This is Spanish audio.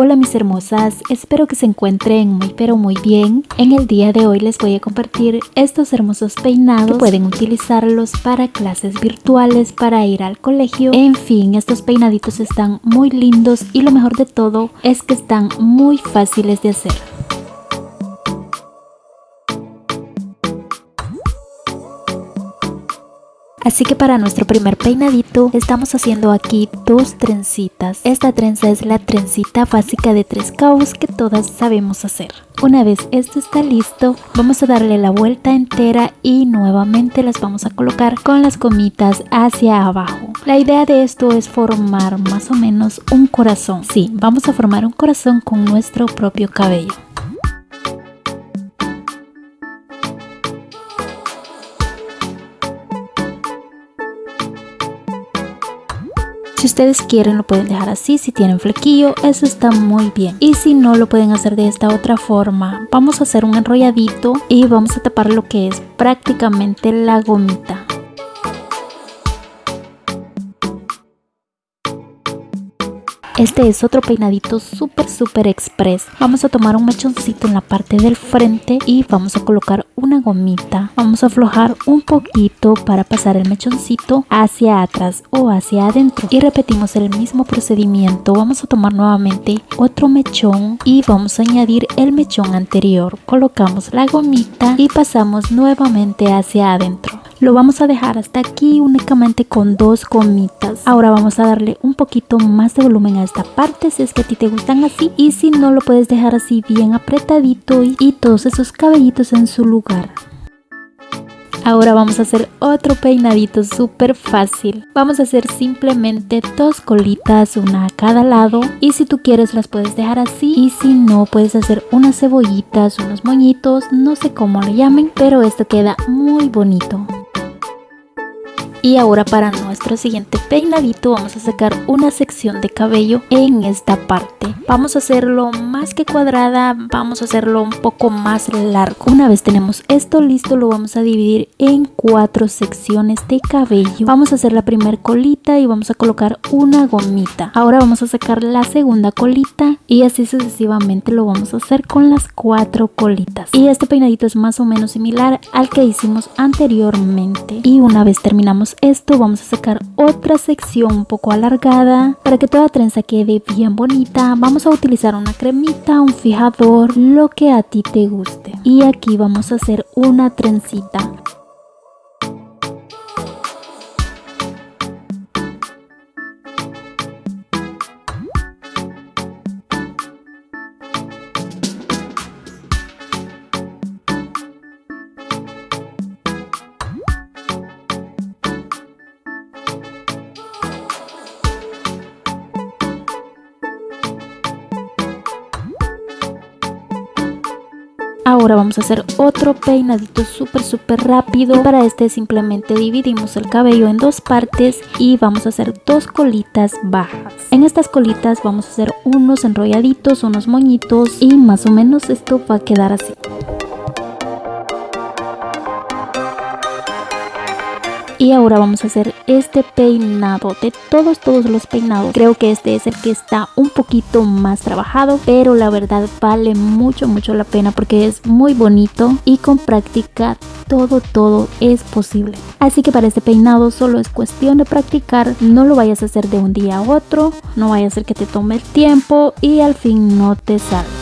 Hola mis hermosas, espero que se encuentren muy pero muy bien. En el día de hoy les voy a compartir estos hermosos peinados que pueden utilizarlos para clases virtuales, para ir al colegio. En fin, estos peinaditos están muy lindos y lo mejor de todo es que están muy fáciles de hacer. Así que para nuestro primer peinadito estamos haciendo aquí dos trencitas. Esta trenza es la trencita básica de tres cabos que todas sabemos hacer. Una vez esto está listo, vamos a darle la vuelta entera y nuevamente las vamos a colocar con las gomitas hacia abajo. La idea de esto es formar más o menos un corazón. Sí, vamos a formar un corazón con nuestro propio cabello. Si ustedes quieren lo pueden dejar así, si tienen flequillo, eso está muy bien. Y si no lo pueden hacer de esta otra forma, vamos a hacer un enrolladito y vamos a tapar lo que es prácticamente la gomita. Este es otro peinadito súper súper express. Vamos a tomar un mechoncito en la parte del frente y vamos a colocar una gomita. Vamos a aflojar un poquito para pasar el mechoncito hacia atrás o hacia adentro. Y repetimos el mismo procedimiento. Vamos a tomar nuevamente otro mechón y vamos a añadir el mechón anterior. Colocamos la gomita y pasamos nuevamente hacia adentro. Lo vamos a dejar hasta aquí únicamente con dos gomitas. Ahora vamos a darle un poquito más de volumen a esta parte si es que a ti te gustan así. Y si no lo puedes dejar así bien apretadito y, y todos esos cabellitos en su lugar. Ahora vamos a hacer otro peinadito súper fácil. Vamos a hacer simplemente dos colitas, una a cada lado. Y si tú quieres las puedes dejar así. Y si no, puedes hacer unas cebollitas, unos moñitos, no sé cómo le llamen. Pero esto queda muy bonito. Y ahora para nuestro siguiente peinadito vamos a sacar una sección de cabello en esta parte. Vamos a hacerlo más que cuadrada, vamos a hacerlo un poco más largo. Una vez tenemos esto listo lo vamos a dividir en cuatro secciones de cabello. Vamos a hacer la primera colita y vamos a colocar una gomita. Ahora vamos a sacar la segunda colita y así sucesivamente lo vamos a hacer con las cuatro colitas. Y este peinadito es más o menos similar al que hicimos anteriormente. Y una vez terminamos esto vamos a sacar otra sección un poco alargada para que toda trenza quede bien bonita vamos a utilizar una cremita un fijador lo que a ti te guste. Y aquí vamos a hacer una trencita Ahora vamos a hacer otro peinadito súper súper rápido. Para este simplemente dividimos el cabello en dos partes y vamos a hacer dos colitas bajas. En estas colitas vamos a hacer unos enrolladitos, unos moñitos y más o menos esto va a quedar así. Y ahora vamos a hacer este peinado de todos todos los peinados. Creo que este es el que está un poquito más trabajado pero la verdad vale mucho mucho la pena porque es muy bonito y con práctica todo todo es posible. Así que para este peinado solo es cuestión de practicar no lo vayas a hacer de un día a otro no vaya a ser que te tome el tiempo y al fin no te salga